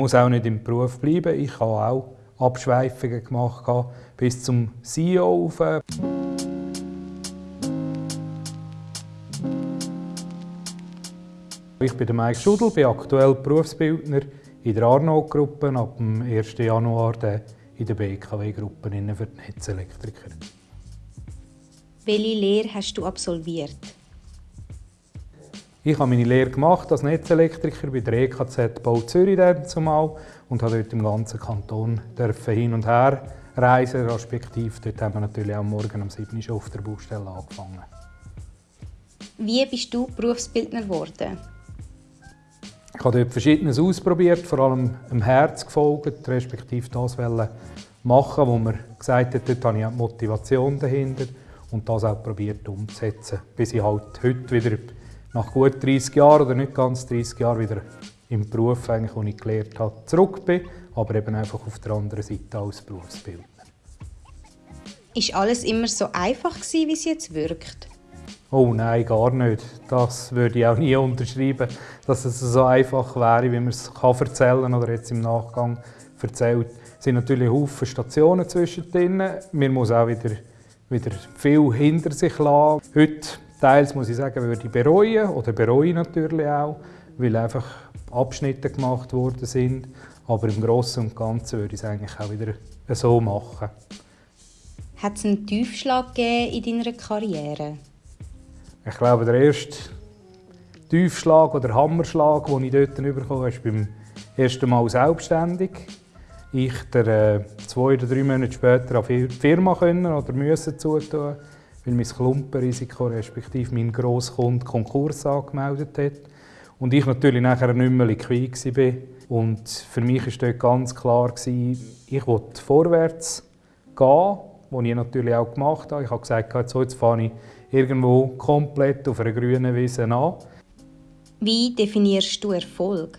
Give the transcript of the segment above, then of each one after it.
muss auch nicht im Beruf bleiben. Ich habe auch Abschweifungen gemacht bis zum CEO auf. Ich bin Mike Schudel, bin aktuell Berufsbildner in der Arnaud-Gruppe, ab dem 1. Januar in der BKW-Gruppe für die Netzelektriker. Welche Lehre hast du absolviert? Ich habe meine Lehre gemacht als Netzelektriker bei der EKZ Bau Zürich zumal und habe dort im ganzen Kanton hin und her reisen, respektive dort haben wir natürlich auch morgen um 7 Uhr auf der Baustelle angefangen. Wie bist du Berufsbildner geworden? Ich habe dort Verschiedenes ausprobiert, vor allem im Herz gefolgt, respektive das machen, wo man gesagt hat, dort habe ich die Motivation dahinter und das auch probiert umzusetzen, bis ich halt heute wieder nach gut 30 Jahren oder nicht ganz 30 Jahren wieder im Beruf, eigentlich, den ich gelernt habe, zurück bin, aber eben einfach auf der anderen Seite als Berufsbildner. Ist alles immer so einfach gewesen, wie es jetzt wirkt? Oh nein, gar nicht. Das würde ich auch nie unterschreiben, dass es so einfach wäre, wie man es erzählen kann oder jetzt im Nachgang erzählt. Es sind natürlich Haufen Stationen zwischendrin. Man muss auch wieder, wieder viel hinter sich lassen. Heute, teils muss ich sagen, würde ich bereuen oder bereue natürlich auch, weil einfach Abschnitte gemacht worden sind. Aber im Großen und Ganzen würde ich es eigentlich auch wieder so machen. Hat es einen Tiefschlag in deiner Karriere? Ich glaube, der erste Tiefschlag oder Hammerschlag, den ich dort bekommen habe, ist beim ersten Mal selbstständig. Ich der, äh, zwei oder drei Monate später auf die Firma können oder müssen zutun, weil mein Klumpenrisiko respektive mein Grosskund Konkurs angemeldet hat. Und ich natürlich nachher nicht mehr liquid war. Und für mich war dort ganz klar, ich wollte vorwärts gehen, was ich natürlich auch gemacht habe. Ich habe gesagt, so, jetzt fahre ich irgendwo komplett auf einer grünen Wiese an. Wie definierst du Erfolg?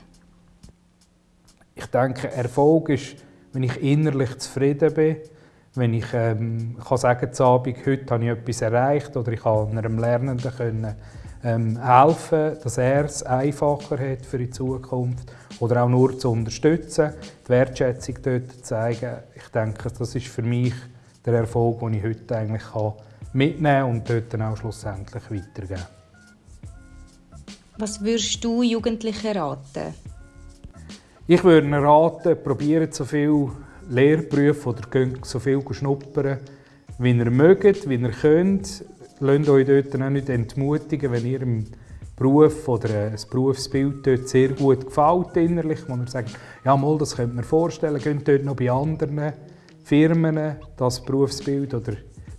Ich denke, Erfolg ist, wenn ich innerlich zufrieden bin, wenn ich ähm, kann sagen kann, Abend, heute habe ich etwas erreicht oder ich kann einem Lernenden können, ähm, helfen, dass er es einfacher hat für die Zukunft oder auch nur zu unterstützen, die Wertschätzung dort zu zeigen. Ich denke, das ist für mich der Erfolg, den ich heute eigentlich kann mitnehmen und dort dann auch schlussendlich weitergeben. Was würdest du Jugendlichen raten? Ich würde ihnen raten, probiert so viel Lehrberufe oder so viel schnuppern, wie ihr mögt, wie ihr könnt. Lasst euch dort auch nicht entmutigen, wenn ihr im Beruf oder ein Berufsbild dort sehr gut gefällt innerlich, wo ihr sagt, ja mal, das könnt ihr vorstellen, geht dort noch bei anderen Firmen das Berufsbild oder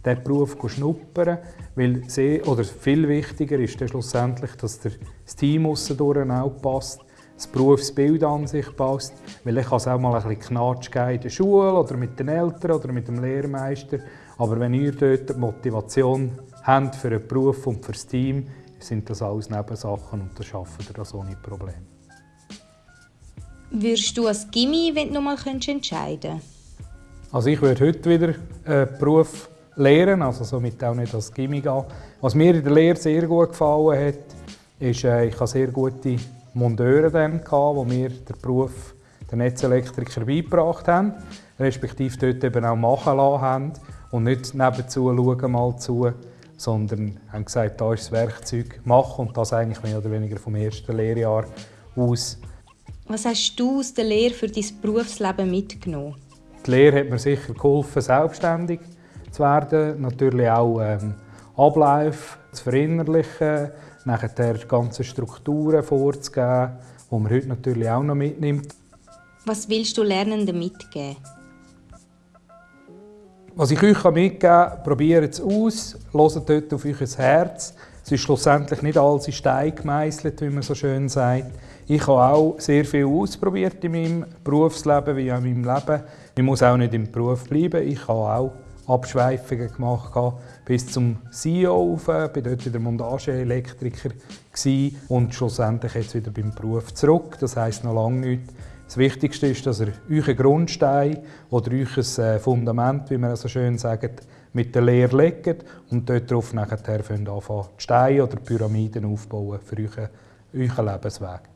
diesen Beruf schnuppern. Weil sehr, oder viel wichtiger ist schlussendlich, dass das Team aussen auch passt, das Berufsbild an sich passt. Weil ich kann es auch mal ein bisschen Knatsch in der Schule oder mit den Eltern oder mit dem Lehrmeister. Aber wenn ihr dort die Motivation habt für einen Beruf und für das Team, sind das alles Nebensachen und das schaffen ihr das ohne Probleme. Würdest du als Gimmi, wenn du noch mal entscheiden könntest? Also ich würde heute wieder einen Beruf lehren, also somit auch nicht als Gimmick gehen. Was mir in der Lehre sehr gut gefallen hat, ist, äh, ich hatte sehr gute Monteure, dann, die mir den Beruf der Netzelektriker beigebracht haben, respektive dort eben auch machen lassen haben und nicht nebenzu schauen mal zu, sondern haben gesagt, da ist das Werkzeug, mach und das eigentlich mehr oder weniger vom ersten Lehrjahr aus. Was hast du aus der Lehre für dein Berufsleben mitgenommen? Die Lehre hat mir sicher geholfen, selbstständig zu werden. Natürlich auch ähm, Abläufe zu verinnerlichen, nachher die ganzen Strukturen vorzugeben, die man heute natürlich auch noch mitnimmt. Was willst du Lernenden mitgeben? Was ich euch mitgeben kann, probiert es aus, hört dort auf euer Herz. Es ist schlussendlich nicht alles in Stein gemeißelt, wie man so schön sagt. Ich habe auch sehr viel ausprobiert in meinem Berufsleben wie auch in meinem Leben. Ich muss auch nicht im Beruf bleiben. Ich habe auch Abschweifungen gemacht bis zum CEO auf, bin dort wieder Montageelektriker und schlussendlich jetzt wieder beim Beruf zurück. Das heisst noch lange nicht. Das Wichtigste ist, dass ihr euren Grundstein oder euer äh, Fundament, wie man so schön sagt, mit der Lehre legt und dort darauf nachher anfangen, die Steine oder Pyramiden aufbauen für euren, euren Lebensweg.